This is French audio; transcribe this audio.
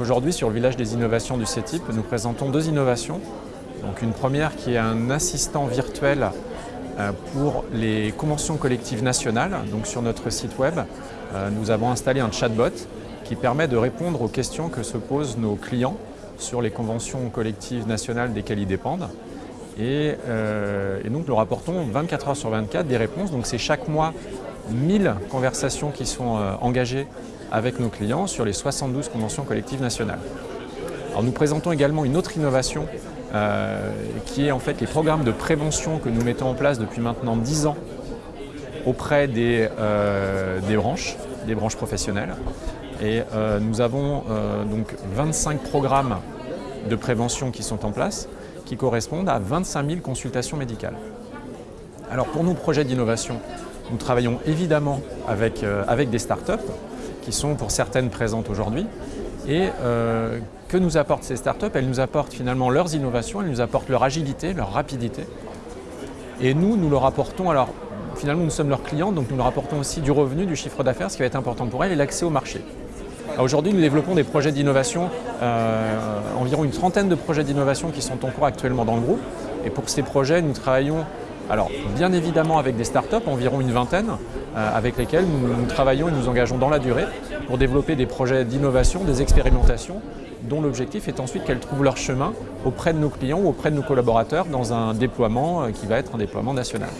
Aujourd'hui, sur le village des innovations du CETIP, nous présentons deux innovations. Donc une première qui est un assistant virtuel euh, pour les conventions collectives nationales. Donc sur notre site web, euh, nous avons installé un chatbot qui permet de répondre aux questions que se posent nos clients sur les conventions collectives nationales desquelles ils dépendent. Et, euh, et, donc nous rapportons 24 heures sur 24 des réponses. Donc c'est chaque mois 1000 conversations qui sont euh, engagées avec nos clients sur les 72 conventions collectives nationales. Alors nous présentons également une autre innovation euh, qui est en fait les programmes de prévention que nous mettons en place depuis maintenant 10 ans auprès des, branches, des branches professionnelles. Et nous avons donc 25 programmes de prévention qui sont en place, qui correspondent à 25 000 consultations médicales. Alors pour nos projets d'innovation, nous travaillons évidemment avec, euh, avec des startups qui sont pour certaines présentes aujourd'hui. Et euh, que nous apportent ces startups? Elles nous apportent finalement leurs innovations, elles nous apportent leur agilité, leur rapidité. Et nous, nous leur apportons, alors finalement nous sommes leurs clients, donc nous leur apportons aussi du revenu, du chiffre d'affaires, ce qui va être important pour elles, et l'accès au marché. Aujourd'hui, nous développons des projets d'innovation, euh, environ une trentaine de projets d'innovation qui sont en cours actuellement dans le groupe. Et pour ces projets, nous travaillons alors, bien évidemment avec des startups, environ une vingtaine, euh, avec lesquelles nous, nous, travaillons et nous engageons dans la durée pour développer des projets d'innovation, des expérimentations, dont l'objectif est ensuite qu'elles trouvent leur chemin auprès de nos clients ou auprès de nos collaborateurs dans un déploiement euh, qui va être un déploiement national.